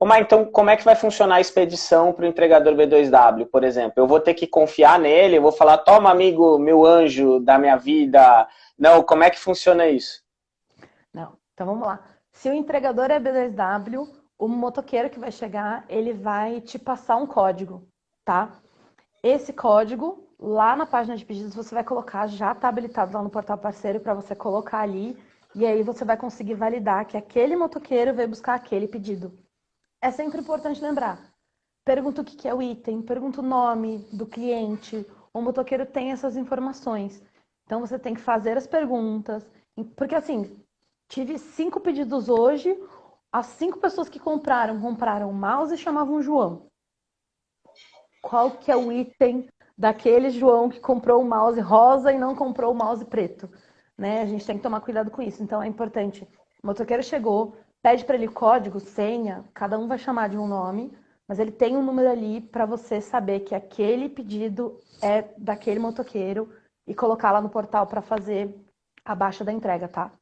Ô, mas então, como é que vai funcionar a expedição para o entregador B2W, por exemplo? Eu vou ter que confiar nele, eu vou falar, toma, amigo, meu anjo da minha vida. Não, como é que funciona isso? Não, então vamos lá. Se o entregador é B2W, o motoqueiro que vai chegar, ele vai te passar um código, tá? Esse código, lá na página de pedidos, você vai colocar, já está habilitado lá no portal parceiro para você colocar ali, e aí você vai conseguir validar que aquele motoqueiro veio buscar aquele pedido. É sempre importante lembrar. Pergunta o que é o item, pergunta o nome do cliente. O motoqueiro tem essas informações. Então você tem que fazer as perguntas. Porque assim, tive cinco pedidos hoje, as cinco pessoas que compraram, compraram o mouse e chamavam João. Qual que é o item daquele João que comprou o mouse rosa e não comprou o mouse preto? Né? A gente tem que tomar cuidado com isso. Então é importante. O motoqueiro chegou, pede para ele código, senha, cada um vai chamar de um nome, mas ele tem um número ali para você saber que aquele pedido é daquele motoqueiro e colocar lá no portal para fazer a baixa da entrega, tá?